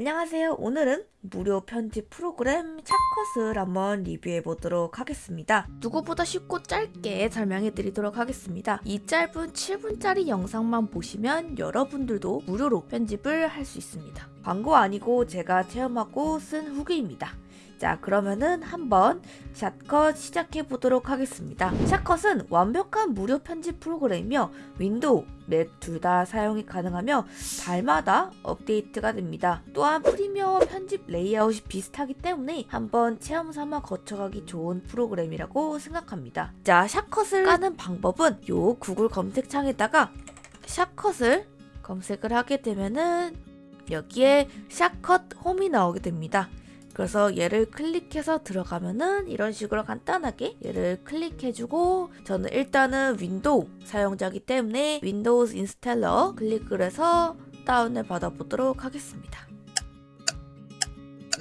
안녕하세요. 오늘은 무료 편집 프로그램 Shotcut을 한번 리뷰해 보도록 하겠습니다. 누구보다 쉽고 짧게 설명해 드리도록 하겠습니다. 이 짧은 7분짜리 영상만 보시면 여러분들도 무료로 편집을 할 수 있습니다. 광고 아니고 제가 체험하고 쓴 후기입니다. 자 그러면은 한번 Shotcut 시작해 보도록 하겠습니다. Shotcut은 완벽한 무료 편집 프로그램이며 윈도우, 맥 둘 다 사용이 가능하며 달마다 업데이트가 됩니다. 또한 Premiere 편집 레이아웃이 비슷하기 때문에 한번 체험 삼아 거쳐가기 좋은 프로그램이라고 생각합니다. 자 Shotcut을 까는 방법은 요 구글 검색창에다가 Shotcut을 검색을 하게 되면은 여기에 Shotcut 홈이 나오게 됩니다. 그래서 얘를 클릭해서 들어가면은 이런 식으로 간단하게 얘를 클릭해주고 저는 일단은 윈도우 사용자이기 때문에 Windows installer 클릭을 해서 다운을 받아보도록 하겠습니다.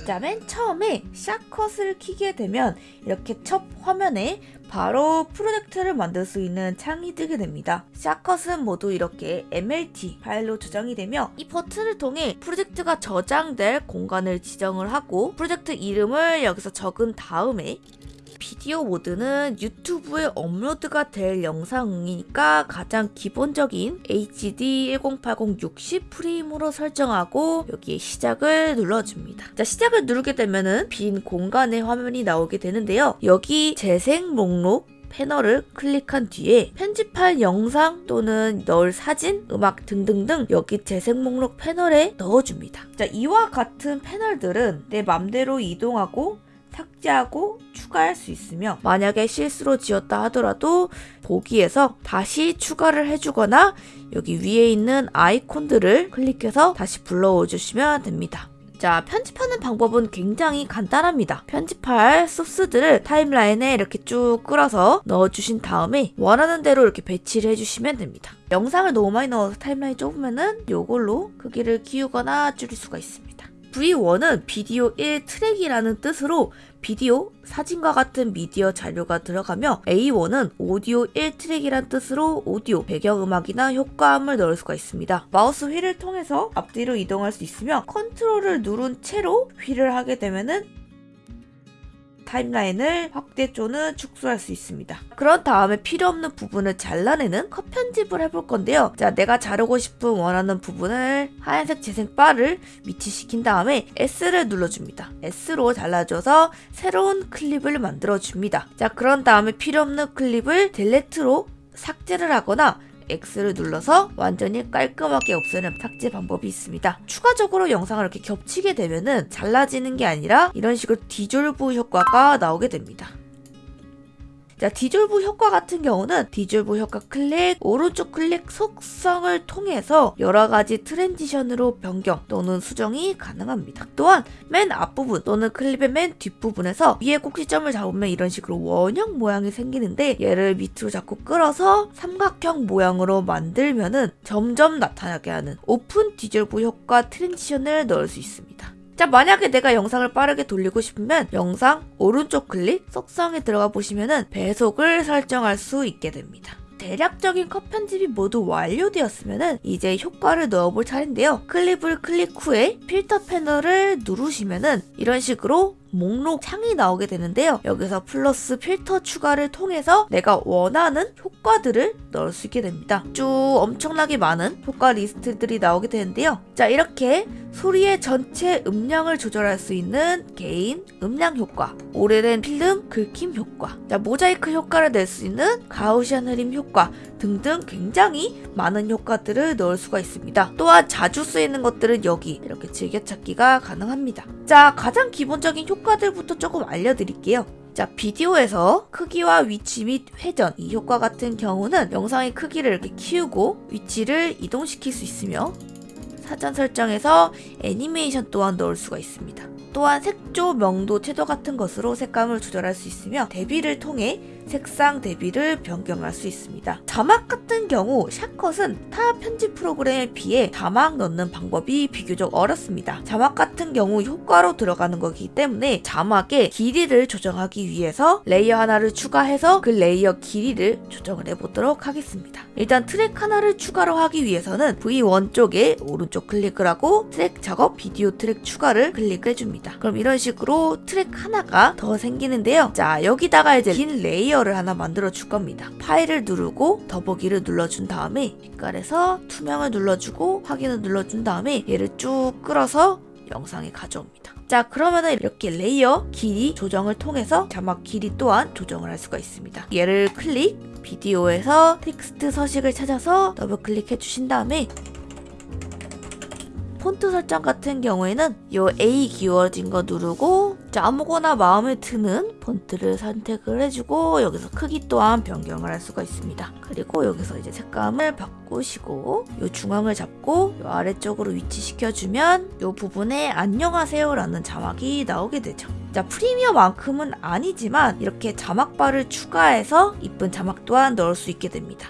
자, 맨 처음에 샷컷을 키게 되면 이렇게 첫 화면에 바로 프로젝트를 만들 수 있는 창이 뜨게 됩니다. 샷컷은 모두 이렇게 MLT 파일로 저장이 되며 이 버튼을 통해 프로젝트가 저장될 공간을 지정을 하고 프로젝트 이름을 여기서 적은 다음에 비디오 모드는 유튜브에 업로드가 될 영상이니까 가장 기본적인 HD 1080 60 프레임으로 설정하고 여기에 시작을 눌러줍니다. 자 시작을 누르게 되면은 빈 공간의 화면이 나오게 되는데요. 여기 재생 목록 패널을 클릭한 뒤에 편집할 영상 또는 넣을 사진, 음악 등등등 여기 재생 목록 패널에 넣어줍니다. 자, 이와 같은 패널들은 내 맘대로 이동하고 삭제하고 추가할 수 있으며 만약에 실수로 지었다 하더라도 보기에서 다시 추가를 해주거나 여기 위에 있는 아이콘들을 클릭해서 다시 불러오 주시면 됩니다. 자, 편집하는 방법은 굉장히 간단합니다. 편집할 소스들을 타임라인에 이렇게 쭉 끌어서 넣어주신 다음에 원하는 대로 이렇게 배치를 해주시면 됩니다. 영상을 너무 많이 넣어서 타임라인이 좁으면은 이걸로 크기를 키우거나 줄일 수가 있습니다. V1은 비디오 1 트랙이라는 뜻으로 비디오, 사진과 같은 미디어 자료가 들어가며 A1은 오디오 1 트랙이란 뜻으로 오디오, 배경음악이나 효과음을 넣을 수가 있습니다. 마우스 휠을 통해서 앞뒤로 이동할 수 있으며 컨트롤을 누른 채로 휠을 하게 되면 은 timeline을 확대 또는 축소할 수 있습니다. 그런 다음에 필요 없는 부분을 잘라내는 컷 편집을 해볼 건데요. 자, 내가 자르고 싶은 원하는 부분을 하얀색 재생 바를 위치시킨 다음에 S를 눌러줍니다. S로 잘라줘서 새로운 클립을 만들어줍니다. 자, 그런 다음에 필요 없는 클립을 delete로 삭제를 하거나 X를 눌러서 완전히 깔끔하게 없애는 삭제 방법이 있습니다. 추가적으로 영상을 이렇게 겹치게 되면은 잘라지는 게 아니라 이런 식으로 디졸브 효과가 나오게 됩니다. 자, 디졸브 효과 같은 경우는 디졸브 효과 클릭, 오른쪽 클릭 속성을 통해서 여러 가지 transition으로 변경 또는 수정이 가능합니다. 또한 맨 앞부분 또는 클립의 맨 뒷부분에서 위에 꼭지점을 잡으면 이런 식으로 원형 모양이 생기는데 얘를 밑으로 자꾸 끌어서 삼각형 모양으로 만들면은 점점 나타나게 하는 오픈 디졸브 효과 transition을 넣을 수 있습니다. 자 만약에 내가 영상을 빠르게 돌리고 싶으면 영상 오른쪽 클릭 속성에 들어가 보시면은 배속을 설정할 수 있게 됩니다. 대략적인 컷 편집이 모두 완료되었으면 이제 효과를 넣어볼 차례인데요. 클립을 클릭 후에 필터 패널을 누르시면은 이런 식으로 목록 창이 나오게 되는데요. 여기서 플러스 필터 추가를 통해서 내가 원하는 효과들을 넣을 수 있게 됩니다. 쭉 엄청나게 많은 효과 리스트들이 나오게 되는데요. 자 이렇게 소리의 전체 음량을 조절할 수 있는 개인 음량 효과, 오래된 필름 긁힘 효과, 자, 모자이크 효과를 낼 수 있는 가우시안 흐림 효과 등등 굉장히 많은 효과들을 넣을 수가 있습니다. 또한 자주 쓰이는 것들은 여기 이렇게 즐겨찾기가 가능합니다. 자, 가장 기본적인 효과들부터 조금 알려드릴게요. 자, 비디오에서 크기와 위치 및 회전 이 효과 같은 경우는 영상의 크기를 이렇게 키우고 위치를 이동시킬 수 있으며 사전 설정에서 애니메이션 또한 넣을 수가 있습니다. 또한 색조, 명도, 채도 같은 것으로 색감을 조절할 수 있으며 대비를 통해 색상 대비를 변경할 수 있습니다. 자막 같은 경우 Shotcut은 타 편집 프로그램에 비해 자막 넣는 방법이 비교적 어렵습니다. 자막 같은 경우 효과로 들어가는 거기 때문에 자막의 길이를 조정하기 위해서 layer 하나를 추가해서 그 layer 길이를 조정을 해보도록 하겠습니다. 일단 트랙 하나를 추가로 하기 위해서는 V1 쪽에 오른쪽 클릭을 하고 트랙 작업 비디오 트랙 추가를 클릭을 해줍니다. 그럼 이런 식으로 트랙 하나가 더 생기는데요. 자 여기다가 이제 긴 layer를 하나 만들어 줄 겁니다. 파일을 누르고 더보기를 눌러준 다음에 빛깔에서 투명을 눌러주고 확인을 눌러준 다음에 얘를 쭉 끌어서 영상에 가져옵니다. 자 그러면은 이렇게 layer 길이 조정을 통해서 자막 길이 또한 조정을 할 수가 있습니다. 얘를 클릭 비디오에서 텍스트 서식을 찾아서 더블 클릭해 주신 다음에 폰트 설정 같은 경우에는 요 A 기울어진 거 누르고 자, 아무거나 마음에 드는 폰트를 선택을 해주고 여기서 크기 또한 변경을 할 수가 있습니다. 그리고 여기서 이제 색감을 바꾸시고 요 중앙을 잡고 요 아래쪽으로 위치시켜주면 요 부분에 안녕하세요 라는 자막이 나오게 되죠. 자 Premiere만큼은 아니지만 이렇게 자막바를 추가해서 이쁜 자막 또한 넣을 수 있게 됩니다.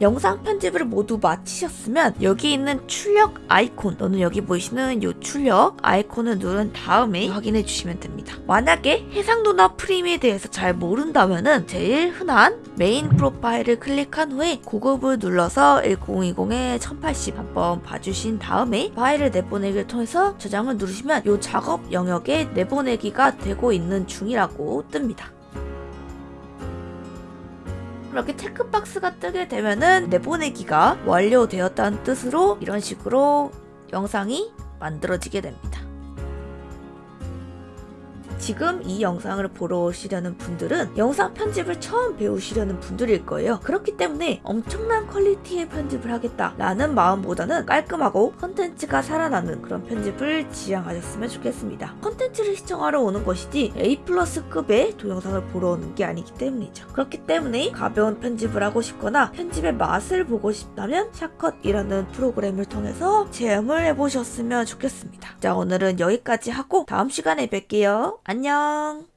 영상 편집을 모두 마치셨으면 여기 있는 출력 아이콘 또는 여기 보이시는 이 출력 아이콘을 누른 다음에 확인해 주시면 됩니다. 만약에 해상도나 프레임에 대해서 잘 모른다면 은 제일 흔한 main profile을 클릭한 후에 고급을 눌러서 1020에 1080 한번 봐주신 다음에 파일을 내보내기를 통해서 저장을 누르시면 이 작업 영역에 내보내기가 되고 있는 중이라고 뜹니다. 이렇게 checkbox가 뜨게 되면은 내보내기가 완료되었다는 뜻으로 이런 식으로 영상이 만들어지게 됩니다. 지금 이 영상을 보러 오시려는 분들은 영상 편집을 처음 배우시려는 분들일 거예요. 그렇기 때문에 엄청난 퀄리티의 편집을 하겠다라는 마음보다는 깔끔하고 컨텐츠가 살아나는 그런 편집을 지향하셨으면 좋겠습니다. 컨텐츠를 시청하러 오는 것이지 A 플러스급의 동영상을 보러 오는 게 아니기 때문이죠. 그렇기 때문에 가벼운 편집을 하고 싶거나 편집의 맛을 보고 싶다면 Shotcut이라는 프로그램을 통해서 체험을 해보셨으면 좋겠습니다. 자 오늘은 여기까지 하고 다음 시간에 뵐게요. 안녕.